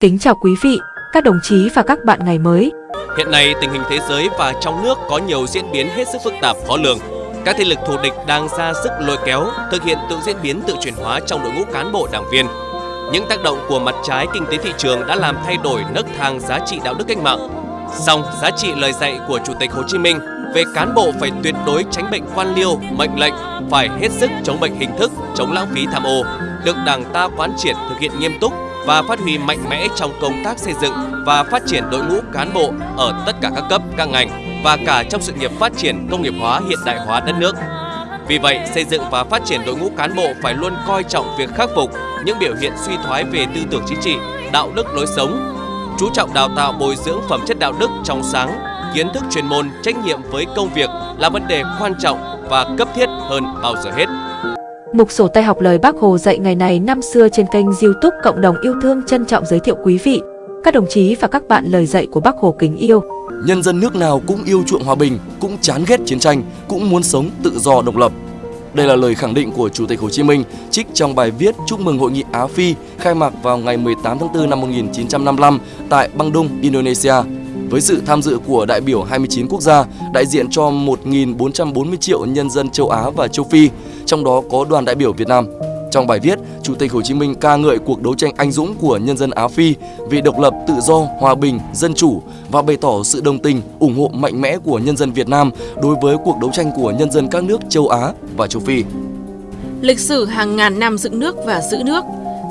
Kính chào quý vị, các đồng chí và các bạn ngày mới. Hiện nay, tình hình thế giới và trong nước có nhiều diễn biến hết sức phức tạp khó lường. Các thế lực thù địch đang ra sức lôi kéo, thực hiện tự diễn biến tự chuyển hóa trong đội ngũ cán bộ đảng viên. Những tác động của mặt trái kinh tế thị trường đã làm thay đổi nấc thang giá trị đạo đức cách mạng. Song, giá trị lời dạy của Chủ tịch Hồ Chí Minh về cán bộ phải tuyệt đối tránh bệnh quan liêu, mệnh lệnh, phải hết sức chống bệnh hình thức, chống lãng phí tham ô, được Đảng ta quán triệt thực hiện nghiêm túc và phát huy mạnh mẽ trong công tác xây dựng và phát triển đội ngũ cán bộ ở tất cả các cấp, các ngành và cả trong sự nghiệp phát triển công nghiệp hóa hiện đại hóa đất nước. Vì vậy, xây dựng và phát triển đội ngũ cán bộ phải luôn coi trọng việc khắc phục những biểu hiện suy thoái về tư tưởng chính trị, đạo đức lối sống, chú trọng đào tạo bồi dưỡng phẩm chất đạo đức trong sáng, kiến thức chuyên môn, trách nhiệm với công việc là vấn đề quan trọng và cấp thiết hơn bao giờ hết. Mục sổ tay học lời Bác Hồ dạy ngày này năm xưa trên kênh youtube Cộng đồng yêu thương trân trọng giới thiệu quý vị, các đồng chí và các bạn lời dạy của Bác Hồ kính yêu. Nhân dân nước nào cũng yêu chuộng hòa bình, cũng chán ghét chiến tranh, cũng muốn sống tự do độc lập. Đây là lời khẳng định của Chủ tịch Hồ Chí Minh trích trong bài viết chúc mừng Hội nghị Á Phi khai mạc vào ngày 18 tháng 4 năm 1955 tại Bandung, Indonesia với sự tham dự của đại biểu 29 quốc gia, đại diện cho 1.440 triệu nhân dân châu Á và châu Phi, trong đó có đoàn đại biểu Việt Nam. Trong bài viết, Chủ tịch Hồ Chí Minh ca ngợi cuộc đấu tranh anh dũng của nhân dân Á Phi vì độc lập, tự do, hòa bình, dân chủ và bày tỏ sự đồng tình, ủng hộ mạnh mẽ của nhân dân Việt Nam đối với cuộc đấu tranh của nhân dân các nước châu Á và châu Phi. Lịch sử hàng ngàn năm dựng nước và giữ nước,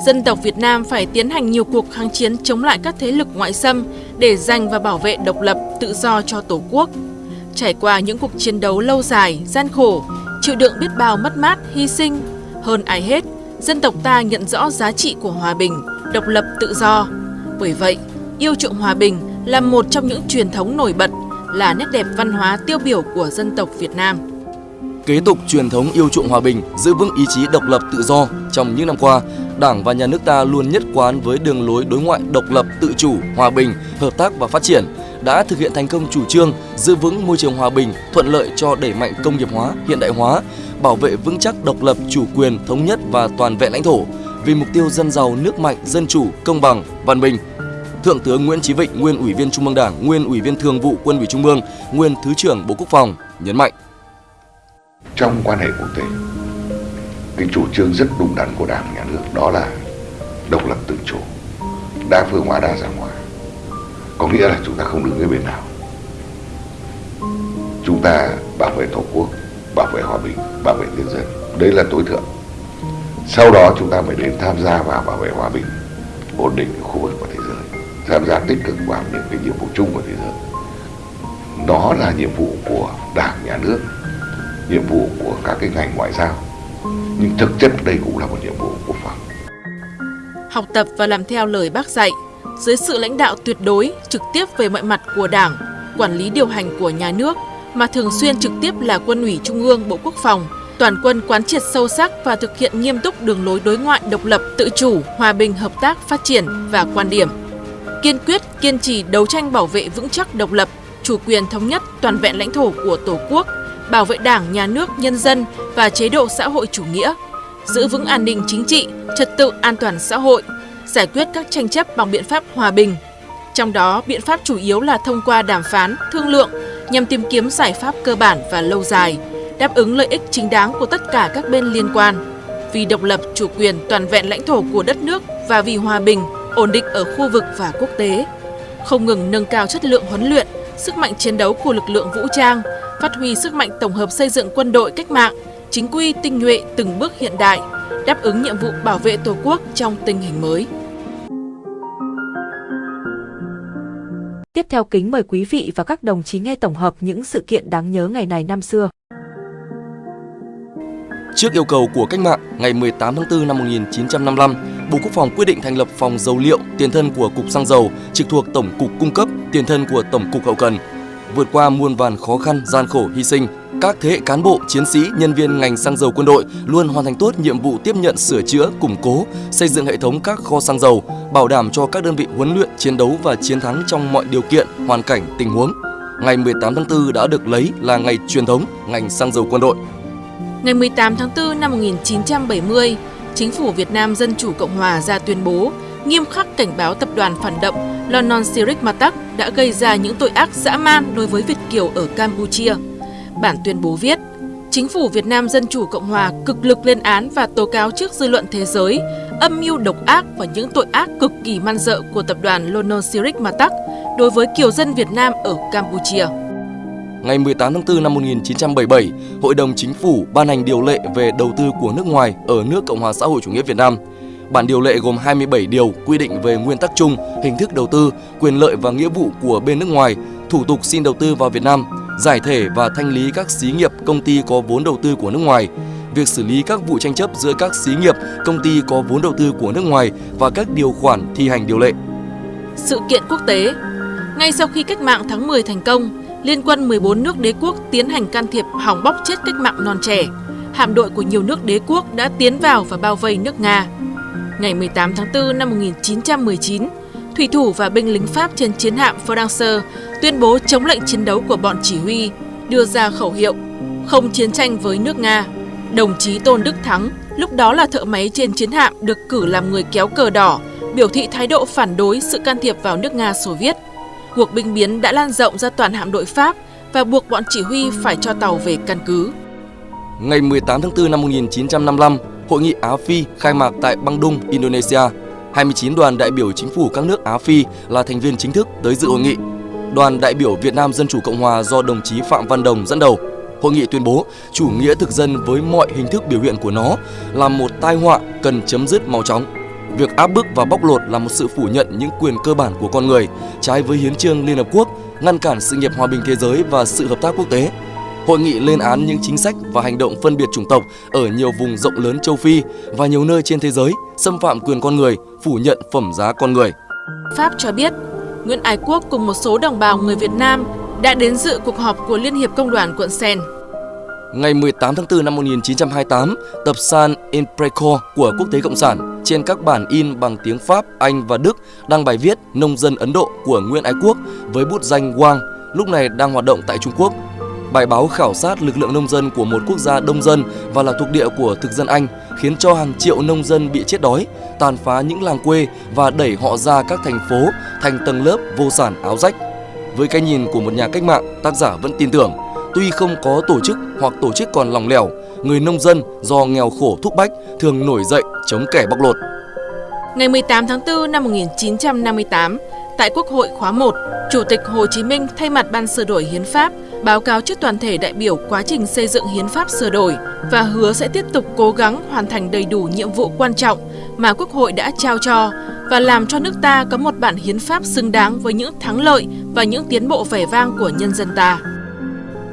dân tộc Việt Nam phải tiến hành nhiều cuộc kháng chiến chống lại các thế lực ngoại xâm để giành và bảo vệ độc lập, tự do cho Tổ quốc. Trải qua những cuộc chiến đấu lâu dài, gian khổ, chịu đựng biết bao mất mát, hy sinh, hơn ai hết, dân tộc ta nhận rõ giá trị của hòa bình, độc lập tự do. Bởi vậy, yêu chuộng hòa bình là một trong những truyền thống nổi bật, là nét đẹp văn hóa tiêu biểu của dân tộc Việt Nam. Kế tục truyền thống yêu chuộng hòa bình, giữ vững ý chí độc lập tự do trong những năm qua, Đảng và Nhà nước ta luôn nhất quán với đường lối đối ngoại độc lập, tự chủ, hòa bình, hợp tác và phát triển, đã thực hiện thành công chủ trương giữ vững môi trường hòa bình, thuận lợi cho đẩy mạnh công nghiệp hóa, hiện đại hóa, bảo vệ vững chắc độc lập, chủ quyền, thống nhất và toàn vẹn lãnh thổ vì mục tiêu dân giàu, nước mạnh, dân chủ, công bằng, văn minh. Thượng tướng Nguyễn Chí Vịnh, nguyên Ủy viên Trung ương Đảng, nguyên Ủy viên Thường vụ Quân ủy Trung ương, nguyên Thứ trưởng Bộ Quốc phòng nhấn mạnh: trong quan hệ quốc tế, cái chủ trương rất đúng đắn của Đảng nhà nước đó là độc lập tự chủ, đa phương hóa đa dạng hóa. Có nghĩa là chúng ta không đứng cái bên nào. Chúng ta bảo vệ Tổ quốc, bảo vệ hòa bình, bảo vệ nhân dân. Đấy là tối thượng. Sau đó chúng ta mới đến tham gia vào bảo vệ hòa bình, ổn định của khu vực và thế giới. Tham gia tích cực vào những cái nhiệm vụ chung của thế giới. Đó là nhiệm vụ của Đảng, Nhà nước, nhiệm vụ của các cái ngành ngoại giao. Nhưng thực chất đây cũng là một nhiệm vụ quốc phòng. Học tập và làm theo lời bác dạy, dưới sự lãnh đạo tuyệt đối, trực tiếp về mọi mặt của Đảng, quản lý điều hành của nhà nước, mà thường xuyên trực tiếp là Quân ủy Trung ương Bộ Quốc phòng, toàn quân quán triệt sâu sắc và thực hiện nghiêm túc đường lối đối ngoại độc lập, tự chủ, hòa bình, hợp tác, phát triển và quan điểm. Kiên quyết, kiên trì đấu tranh bảo vệ vững chắc độc lập, chủ quyền thống nhất toàn vẹn lãnh thổ của Tổ quốc, bảo vệ Đảng, Nhà nước, nhân dân và chế độ xã hội chủ nghĩa, giữ vững an ninh chính trị, trật tự an toàn xã hội, giải quyết các tranh chấp bằng biện pháp hòa bình. Trong đó, biện pháp chủ yếu là thông qua đàm phán, thương lượng nhằm tìm kiếm giải pháp cơ bản và lâu dài, đáp ứng lợi ích chính đáng của tất cả các bên liên quan. Vì độc lập, chủ quyền, toàn vẹn lãnh thổ của đất nước và vì hòa bình, ổn định ở khu vực và quốc tế. Không ngừng nâng cao chất lượng huấn luyện, sức mạnh chiến đấu của lực lượng vũ trang, phát huy sức mạnh tổng hợp xây dựng quân đội cách mạng, chính quy tinh nhuệ từng bước hiện đại, đáp ứng nhiệm vụ bảo vệ Tổ quốc trong tình hình mới. Tiếp theo kính mời quý vị và các đồng chí nghe tổng hợp những sự kiện đáng nhớ ngày này năm xưa. Trước yêu cầu của cách mạng, ngày 18 tháng 4 năm 1955, Bộ Quốc phòng quyết định thành lập phòng dầu liệu, tiền thân của Cục Xăng dầu, trực thuộc Tổng cục Cung cấp, tiền thân của Tổng cục Hậu cần. Vượt qua muôn vàn khó khăn, gian khổ, hy sinh, các thế hệ cán bộ, chiến sĩ, nhân viên ngành xăng dầu quân đội luôn hoàn thành tốt nhiệm vụ tiếp nhận sửa chữa, củng cố, xây dựng hệ thống các kho xăng dầu, bảo đảm cho các đơn vị huấn luyện, chiến đấu và chiến thắng trong mọi điều kiện, hoàn cảnh, tình huống. Ngày 18 tháng 4 đã được lấy là ngày truyền thống ngành xăng dầu quân đội. Ngày 18 tháng 4 năm 1970, Chính phủ Việt Nam Dân Chủ Cộng Hòa ra tuyên bố nghiêm khắc cảnh báo tập đoàn phản động Lonon Sirik Matak đã gây ra những tội ác dã man đối với Việt Kiều ở Campuchia. Bản tuyên bố viết, Chính phủ Việt Nam Dân Chủ Cộng Hòa cực lực lên án và tố cáo trước dư luận thế giới âm mưu độc ác và những tội ác cực kỳ man dợ của tập đoàn Lonon Sirik Matak đối với kiều dân Việt Nam ở Campuchia. Ngày 18 tháng 4 năm 1977, Hội đồng Chính phủ ban hành điều lệ về đầu tư của nước ngoài ở nước Cộng hòa xã hội chủ nghĩa Việt Nam. Bản điều lệ gồm 27 điều quy định về nguyên tắc chung, hình thức đầu tư, quyền lợi và nghĩa vụ của bên nước ngoài, thủ tục xin đầu tư vào Việt Nam, giải thể và thanh lý các xí nghiệp, công ty có vốn đầu tư của nước ngoài, việc xử lý các vụ tranh chấp giữa các xí nghiệp, công ty có vốn đầu tư của nước ngoài và các điều khoản thi hành điều lệ. Sự kiện quốc tế Ngay sau khi cách mạng tháng 10 thành công, Liên quân 14 nước đế quốc tiến hành can thiệp hỏng bóc chết cách mạng non trẻ. Hạm đội của nhiều nước đế quốc đã tiến vào và bao vây nước Nga. Ngày 18 tháng 4 năm 1919, thủy thủ và binh lính Pháp trên chiến hạm Francer tuyên bố chống lệnh chiến đấu của bọn chỉ huy, đưa ra khẩu hiệu không chiến tranh với nước Nga. Đồng chí Tôn Đức Thắng, lúc đó là thợ máy trên chiến hạm được cử làm người kéo cờ đỏ, biểu thị thái độ phản đối sự can thiệp vào nước Nga Xô Viết. Cuộc binh biến đã lan rộng ra toàn hạm đội Pháp và buộc bọn chỉ huy phải cho tàu về căn cứ. Ngày 18 tháng 4 năm 1955, Hội nghị Á Phi khai mạc tại Bandung, Indonesia. 29 đoàn đại biểu chính phủ các nước Á Phi là thành viên chính thức tới dự hội nghị. Đoàn đại biểu Việt Nam Dân Chủ Cộng Hòa do đồng chí Phạm Văn Đồng dẫn đầu. Hội nghị tuyên bố chủ nghĩa thực dân với mọi hình thức biểu hiện của nó là một tai họa cần chấm dứt mau chóng. Việc áp bức và bóc lột là một sự phủ nhận những quyền cơ bản của con người, trái với hiến trương Liên Hợp Quốc, ngăn cản sự nghiệp hòa bình thế giới và sự hợp tác quốc tế. Hội nghị lên án những chính sách và hành động phân biệt chủng tộc ở nhiều vùng rộng lớn châu Phi và nhiều nơi trên thế giới, xâm phạm quyền con người, phủ nhận phẩm giá con người. Pháp cho biết, Nguyễn Ái Quốc cùng một số đồng bào người Việt Nam đã đến dự cuộc họp của Liên hiệp Công đoàn quận Sen. Ngày 18 tháng 4 năm 1928, tập San Impreco của Quốc tế Cộng sản trên các bản in bằng tiếng Pháp, Anh và Đức đăng bài viết Nông dân Ấn Độ của Nguyễn Ái Quốc với bút danh Wang, lúc này đang hoạt động tại Trung Quốc. Bài báo khảo sát lực lượng nông dân của một quốc gia đông dân và là thuộc địa của thực dân Anh khiến cho hàng triệu nông dân bị chết đói, tàn phá những làng quê và đẩy họ ra các thành phố thành tầng lớp vô sản áo rách. Với cái nhìn của một nhà cách mạng, tác giả vẫn tin tưởng Tuy không có tổ chức hoặc tổ chức còn lòng lẻo, người nông dân do nghèo khổ thúc bách thường nổi dậy chống kẻ bóc lột. Ngày 18 tháng 4 năm 1958, tại Quốc hội khóa 1, Chủ tịch Hồ Chí Minh thay mặt Ban sửa đổi hiến pháp báo cáo trước toàn thể đại biểu quá trình xây dựng hiến pháp sửa đổi và hứa sẽ tiếp tục cố gắng hoàn thành đầy đủ nhiệm vụ quan trọng mà Quốc hội đã trao cho và làm cho nước ta có một bản hiến pháp xứng đáng với những thắng lợi và những tiến bộ vẻ vang của nhân dân ta.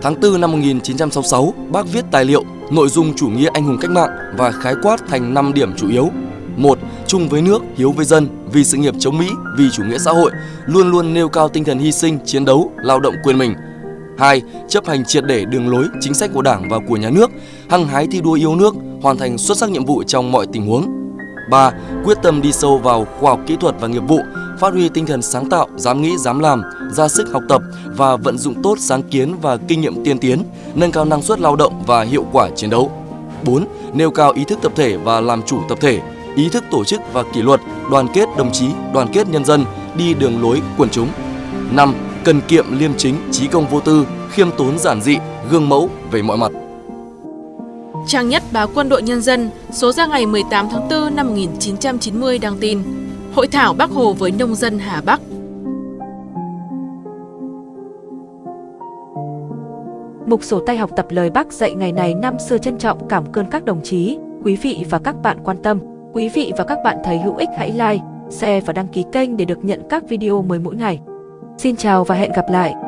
Tháng 4 năm 1966, bác viết tài liệu nội dung chủ nghĩa anh hùng cách mạng và khái quát thành 5 điểm chủ yếu một, Chung với nước, hiếu với dân, vì sự nghiệp chống Mỹ, vì chủ nghĩa xã hội, luôn luôn nêu cao tinh thần hy sinh, chiến đấu, lao động quên mình. 2. Chấp hành triệt để đường lối, chính sách của Đảng và của nhà nước, hăng hái thi đua yêu nước, hoàn thành xuất sắc nhiệm vụ trong mọi tình huống. 3. Quyết tâm đi sâu vào khoa học kỹ thuật và nghiệp vụ, phát huy tinh thần sáng tạo, dám nghĩ, dám làm, ra sức học tập và vận dụng tốt sáng kiến và kinh nghiệm tiên tiến, nâng cao năng suất lao động và hiệu quả chiến đấu. 4. Nêu cao ý thức tập thể và làm chủ tập thể, ý thức tổ chức và kỷ luật, đoàn kết đồng chí, đoàn kết nhân dân, đi đường lối quần chúng. 5. Cần kiệm liêm chính, trí công vô tư, khiêm tốn giản dị, gương mẫu về mọi mặt. Trang nhất báo Quân đội Nhân dân số ra ngày 18 tháng 4 năm 1990 đăng tin Hội thảo Bắc Hồ với nông dân Hà Bắc Mục sổ tay học tập lời Bác dạy ngày này năm xưa trân trọng cảm ơn các đồng chí, quý vị và các bạn quan tâm. Quý vị và các bạn thấy hữu ích hãy like, share và đăng ký kênh để được nhận các video mới mỗi ngày. Xin chào và hẹn gặp lại!